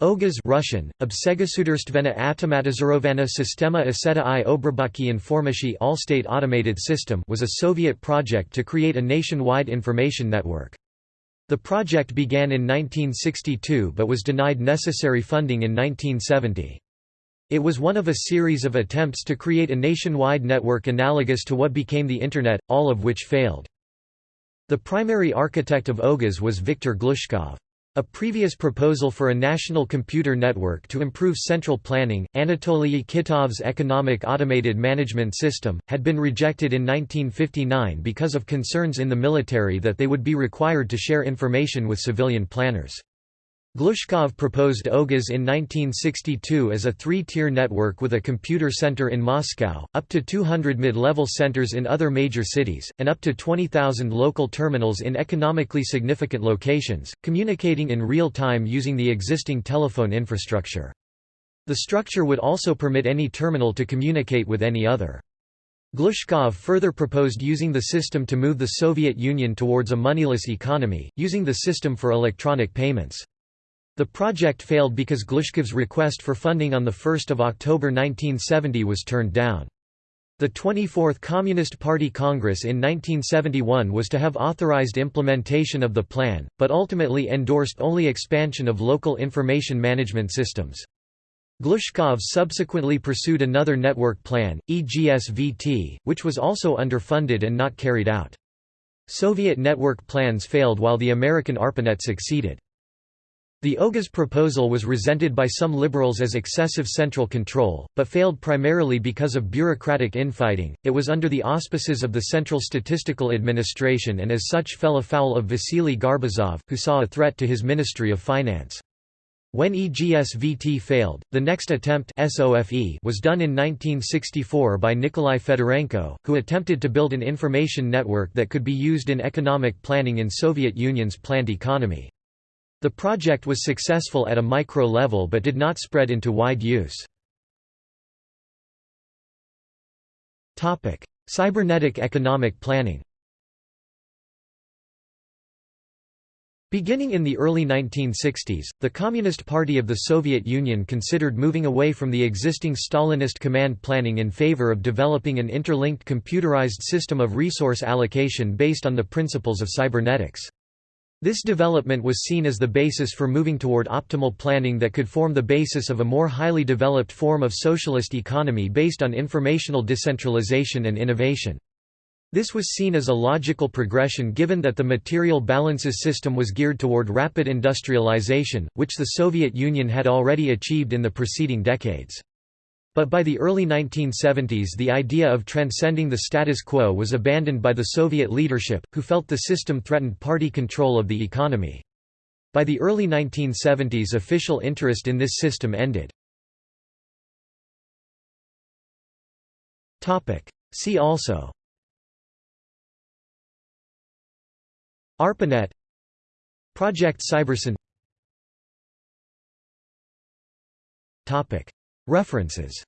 OGAS Russian, Obsegasudarstvenna Automatizorovana Sistema Aseta i Obrabaki Informashi All-State Automated System was a Soviet project to create a nationwide information network. The project began in 1962 but was denied necessary funding in 1970. It was one of a series of attempts to create a nationwide network analogous to what became the Internet, all of which failed. The primary architect of OGAS was Viktor Glushkov. A previous proposal for a national computer network to improve central planning, Anatoly Kitov's Economic Automated Management System, had been rejected in 1959 because of concerns in the military that they would be required to share information with civilian planners. Glushkov proposed OGAS in 1962 as a three-tier network with a computer center in Moscow, up to 200 mid-level centers in other major cities, and up to 20,000 local terminals in economically significant locations, communicating in real time using the existing telephone infrastructure. The structure would also permit any terminal to communicate with any other. Glushkov further proposed using the system to move the Soviet Union towards a moneyless economy, using the system for electronic payments. The project failed because Glushkov's request for funding on 1 October 1970 was turned down. The 24th Communist Party Congress in 1971 was to have authorized implementation of the plan, but ultimately endorsed only expansion of local information management systems. Glushkov subsequently pursued another network plan, EGSVT, which was also underfunded and not carried out. Soviet network plans failed while the American ARPANET succeeded. The OGAS proposal was resented by some liberals as excessive central control, but failed primarily because of bureaucratic infighting. It was under the auspices of the Central Statistical Administration and as such fell afoul of Vasily Garbuzov, who saw a threat to his Ministry of Finance. When EGSVT failed, the next attempt was done in 1964 by Nikolai Fedorenko, who attempted to build an information network that could be used in economic planning in Soviet Union's planned economy. The project was successful at a micro level but did not spread into wide use. Cybernetic economic planning Beginning in the early 1960s, the Communist Party of the Soviet Union considered moving away from the existing Stalinist command planning in favor of developing an interlinked computerized system of resource allocation based on the principles of cybernetics. This development was seen as the basis for moving toward optimal planning that could form the basis of a more highly developed form of socialist economy based on informational decentralization and innovation. This was seen as a logical progression given that the material balances system was geared toward rapid industrialization, which the Soviet Union had already achieved in the preceding decades. But by the early 1970s the idea of transcending the status quo was abandoned by the Soviet leadership, who felt the system threatened party control of the economy. By the early 1970s official interest in this system ended. See also. ARPANET. Project Cybersyn. References